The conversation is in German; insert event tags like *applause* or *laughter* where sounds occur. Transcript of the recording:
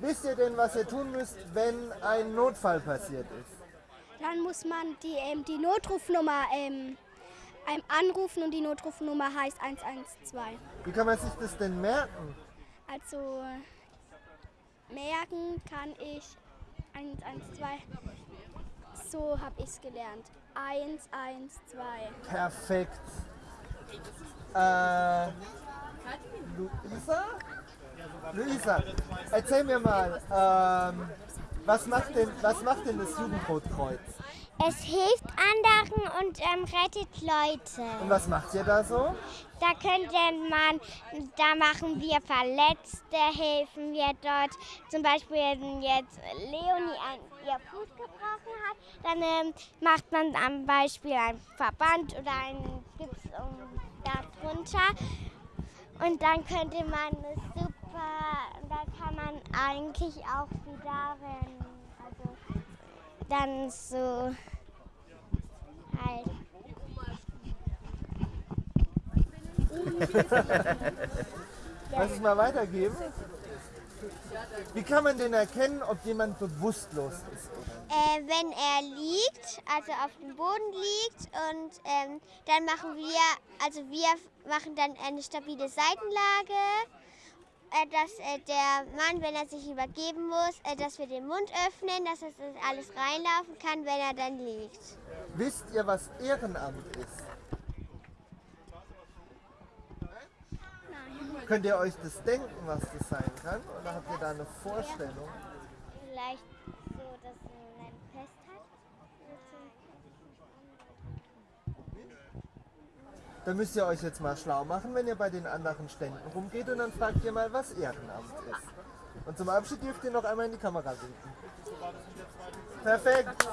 Wisst ihr denn, was ihr tun müsst, wenn ein Notfall passiert ist? Dann muss man die, ähm, die Notrufnummer ähm, anrufen und die Notrufnummer heißt 112. Wie kann man sich das denn merken? Also merken kann ich 112. So habe ich es gelernt. 112. Perfekt. Äh, Luisa? Luisa, erzähl mir mal, ähm, was, macht denn, was macht denn das Jugendrotkreuz? Es hilft anderen und ähm, rettet Leute. Und was macht ihr da so? Da könnte man, da machen wir Verletzte, helfen wir dort. Zum Beispiel, wenn jetzt Leonie ein, ihr Fuß gebrochen hat, dann ähm, macht man am Beispiel einen Verband oder einen Gips um, darunter. Und dann könnte man es super, da kann man eigentlich auch wieder, wenn, also dann so halt. *laughs* Lass es mal weitergeben. Wie kann man denn erkennen, ob jemand bewusstlos ist? Äh, wenn er liegt, also auf dem Boden liegt und ähm, dann machen wir, also wir machen dann eine stabile Seitenlage, dass äh, der Mann, wenn er sich übergeben muss, äh, dass wir den Mund öffnen, dass das alles reinlaufen kann, wenn er dann liegt. Wisst ihr, was Ehrenamt ist? Könnt ihr euch das denken, was das sein kann? Oder habt ihr da eine Vorstellung? Vielleicht so, dass man ein Fest hat. Dann müsst ihr euch jetzt mal schlau machen, wenn ihr bei den anderen Ständen rumgeht und dann fragt ihr mal, was Ehrenamt ist. Und zum Abschied dürft ihr noch einmal in die Kamera winken. Perfekt.